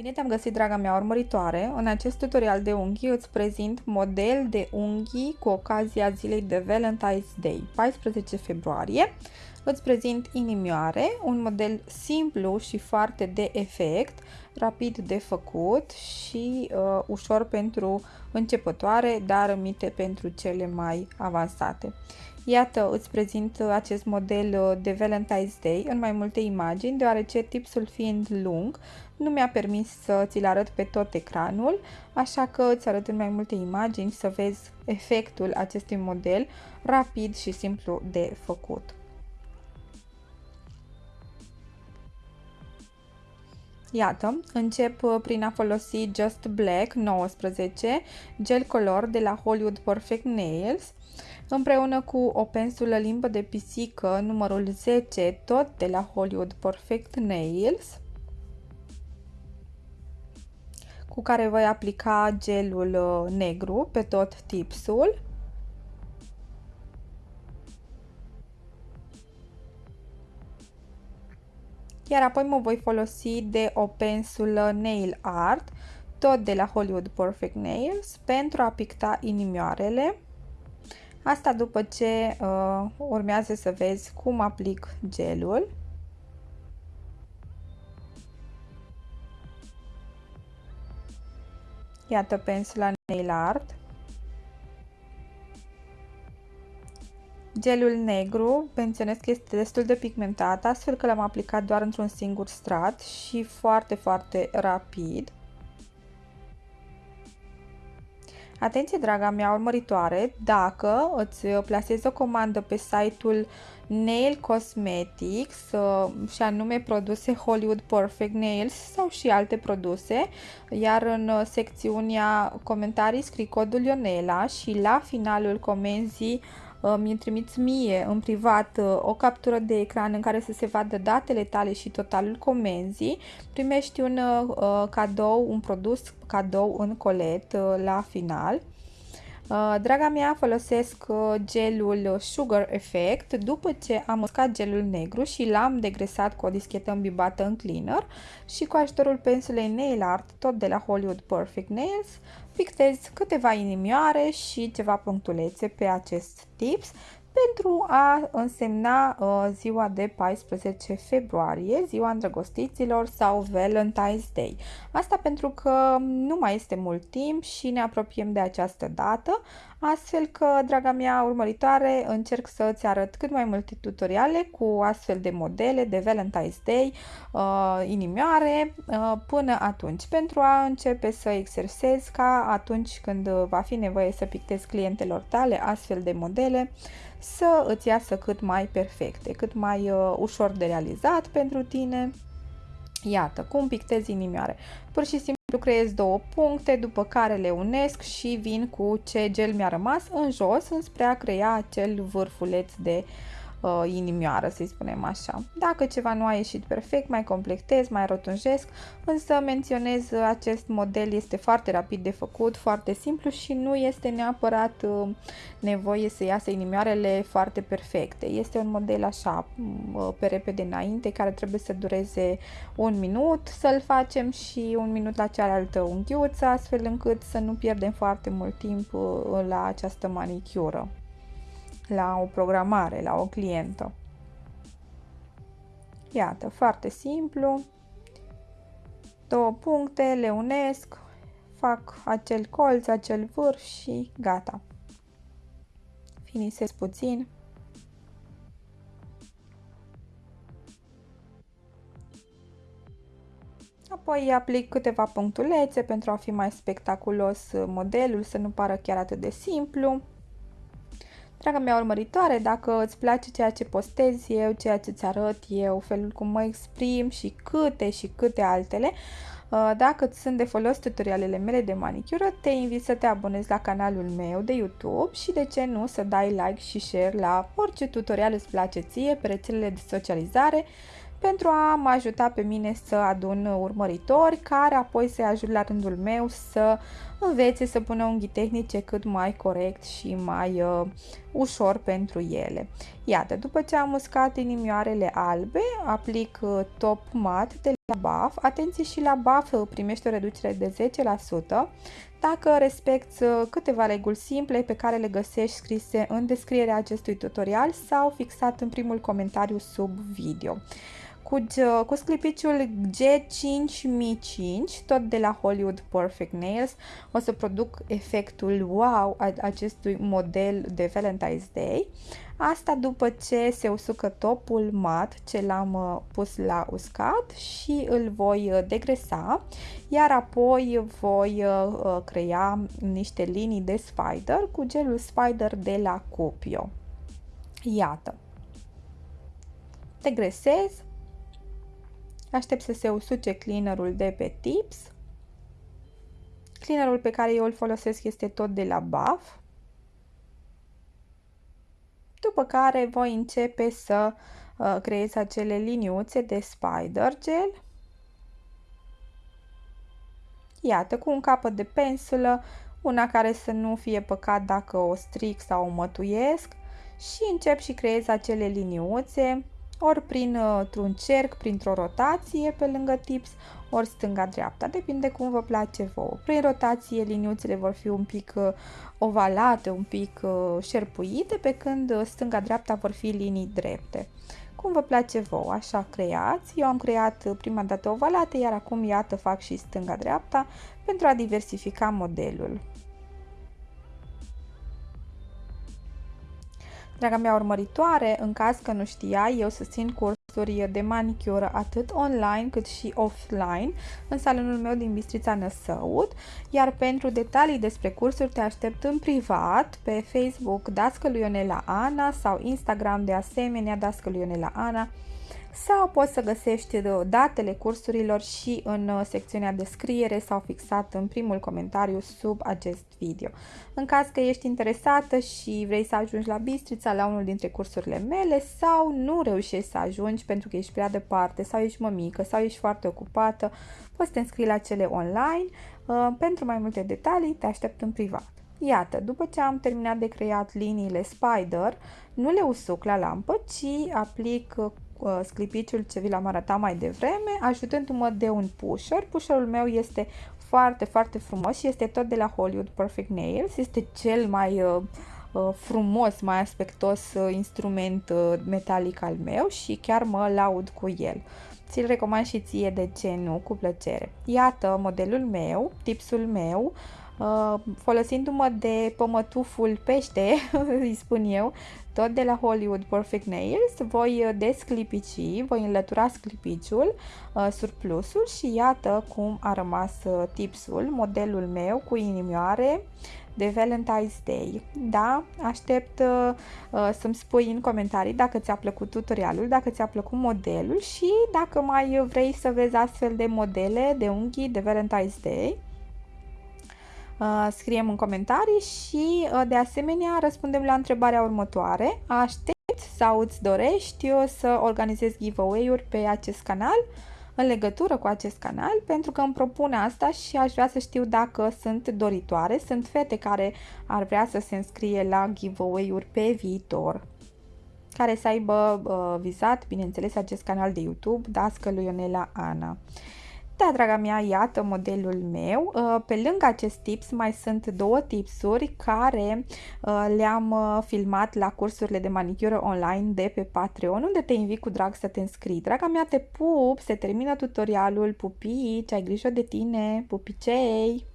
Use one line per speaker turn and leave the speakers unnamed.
Bine te-am găsit, draga mea urmăritoare! În acest tutorial de unghii îți prezint model de unghii cu ocazia zilei de Valentine's Day, 14 februarie. Îți prezint inimioare, un model simplu și foarte de efect, rapid de făcut și uh, ușor pentru începătoare, dar mite pentru cele mai avansate. Iată, îți prezint acest model uh, de Valentine's Day în mai multe imagini, deoarece tipsul fiind lung, nu mi-a permis să ți-l arăt pe tot ecranul, așa că îți arăt în mai multe imagini să vezi efectul acestui model rapid și simplu de făcut. Iată, încep uh, prin a folosi Just Black 19, gel color de la Hollywood Perfect Nails, împreună cu o pensulă limbă de pisică numărul 10, tot de la Hollywood Perfect Nails, cu care voi aplica gelul uh, negru pe tot tipsul. Iar apoi mă voi folosi de o pensulă Nail Art, tot de la Hollywood Perfect Nails, pentru a picta inimioarele. Asta după ce uh, urmează să vezi cum aplic gelul. Iată pensula Nail Art. Gelul negru, menționez că este destul de pigmentat, astfel că l-am aplicat doar într-un singur strat și foarte, foarte rapid. Atenție, draga mea urmăritoare, dacă îți plasezi o comandă pe site-ul Nail Cosmetics uh, și anume produse Hollywood Perfect Nails sau și alte produse, iar în uh, secțiunea comentarii scrii codul Ionela și la finalul comenzii uh, mi trimiți mie în privat o captură de ecran în care să se vadă datele tale și totalul comenzii, primești un cadou, un produs cadou în colet la final. Uh, draga mea, folosesc uh, gelul Sugar Effect după ce am uscat gelul negru și l-am degresat cu o dischetă îmbibată în cleaner și cu ajutorul pensulei Nail Art, tot de la Hollywood Perfect Nails, pictez câteva inimioare și ceva punctulețe pe acest tips pentru a însemna uh, ziua de 14 februarie, ziua îndrăgostiților sau Valentine's Day. Asta pentru că nu mai este mult timp și ne apropiem de această dată, astfel că, draga mea urmăritoare, încerc să îți arăt cât mai multe tutoriale cu astfel de modele de Valentine's Day, uh, inimioare, uh, până atunci, pentru a începe să exersezi ca atunci când va fi nevoie să pictezi clientelor tale astfel de modele, să îți iasă cât mai perfecte, cât mai uh, ușor de realizat pentru tine. Iată, cum pictezi inimioare. Pur și simplu creez două puncte, după care le unesc și vin cu ce gel mi-a rămas în jos, înspre a crea acel vârfuleț de uh, uh, inimioară, să-i spunem așa. Dacă ceva nu a ieșit perfect, mai completez, mai rotunjesc, însă menționez uh, acest model este foarte rapid de făcut, foarte simplu și nu este neapărat uh, nevoie să iasă inimioarele foarte perfecte. Este un model așa, uh, pe repede înainte, care trebuie să dureze un minut să-l facem și un minut la cealaltă unghiuță, astfel încât să nu pierdem foarte mult timp uh, la această manicură la o programare, la o clientă. Iată, foarte simplu. Două puncte, le unesc, fac acel colț, acel vârf și gata. Finisez puțin. Apoi aplic câteva punctulețe pentru a fi mai spectaculos modelul, să nu pară chiar atât de simplu. Draga mea urmăritoare, dacă îți place ceea ce postez eu, ceea ce îți arăt eu, felul cum mă exprim și câte și câte altele, uh, dacă îți sunt de folos tutorialele mele de manicură, te invit să te abonezi la canalul meu de YouTube și de ce nu să dai like și share la orice tutorial îți place ție pe rețelele de socializare pentru a mă ajuta pe mine să adun urmăritori care apoi să-i ajut la rândul meu să învețe să pună unghii tehnice cât mai corect și mai uh, ușor pentru ele. Iată, după ce am uscat inimioarele albe, aplic uh, top mat de BAF. Atenție și la BAF primești o reducere de 10% dacă respecti uh, câteva reguli simple pe care le găsești scrise în descrierea acestui tutorial sau fixat în primul comentariu sub video. Cu, cu sclipiciul G5005, tot de la Hollywood Perfect Nails, o să produc efectul wow a acestui model de Valentine's Day. Asta după ce se usucă topul mat ce l-am uh, pus la uscat și îl voi uh, degresa, iar apoi voi uh, crea niște linii de spider cu gelul spider de la Cupio. Iată. Degresez, aștept să se usuce cleanerul de pe tips. Cleanerul pe care eu îl folosesc este tot de la BAF după care voi începe să uh, creez acele liniuțe de spider gel. Iată, cu un capăt de pensulă, una care să nu fie păcat dacă o stric sau o mătuiesc și încep și creez acele liniuțe ori printr-un uh, cerc, printr-o rotație pe lângă tips, ori stânga-dreapta, depinde cum vă place vouă. Prin rotație liniuțele vor fi un pic uh, ovalate, un pic uh, șerpuite, pe când stânga-dreapta vor fi linii drepte. Cum vă place vouă, așa creați. Eu am creat prima dată ovalate, iar acum iată fac și stânga-dreapta pentru a diversifica modelul. Draga mea urmăritoare, în caz că nu știai, eu susțin cursuri de manicură atât online cât și offline în salonul meu din Bistrița Năsăud, iar pentru detalii despre cursuri te aștept în privat pe Facebook Dascălu Ionela Ana sau Instagram de asemenea Dascălu Ionela Ana sau poți să găsești datele cursurilor și în uh, secțiunea descriere sau fixat în primul comentariu sub acest video. În caz că ești interesată și vrei să ajungi la Bistrița la unul dintre cursurile mele sau nu reușești să ajungi pentru că ești prea departe sau ești mămică sau ești foarte ocupată, poți să te înscrii la cele online. Uh, pentru mai multe detalii te aștept în privat. Iată, după ce am terminat de creat liniile Spider, nu le usuc la lampă, ci aplic uh, uh, sclipiciul ce vi l-am arătat mai devreme, ajutându-mă de un pusher. Pusherul meu este foarte, foarte frumos și este tot de la Hollywood Perfect Nails. Este cel mai uh, uh, frumos, mai aspectos uh, instrument uh, metalic al meu și chiar mă laud cu el. Ți-l recomand și ție, de ce nu, cu plăcere. Iată modelul meu, tipsul meu, Uh, folosindu-mă de pămătuful pește, îi spun eu, tot de la Hollywood Perfect Nails, voi uh, desclipici, voi înlătura sclipiciul, uh, surplusul și iată cum a rămas tipsul, modelul meu cu inimioare de Valentine's Day. Da, aștept uh, să-mi spui în comentarii dacă ți-a plăcut tutorialul, dacă ți-a plăcut modelul și dacă mai vrei să vezi astfel de modele de unghii de Valentine's Day. Uh, scriem în comentarii și uh, de asemenea răspundem la întrebarea următoare. Aștept sau îți dorești să organizezi giveaway-uri pe acest canal în legătură cu acest canal pentru că îmi propun asta și aș vrea să știu dacă sunt doritoare, sunt fete care ar vrea să se înscrie la giveaway-uri pe viitor care să aibă uh, vizat, bineînțeles, acest canal de YouTube, Dască lui Ionela Ana. Da, draga mea, iată modelul meu. Uh, pe lângă acest tips mai sunt două tipsuri care uh, le-am uh, filmat la cursurile de manicură online de pe Patreon, unde te invit cu drag să te înscrii. Draga mea, te pup, se termină tutorialul, pupici, ai grijă de tine, pupicei!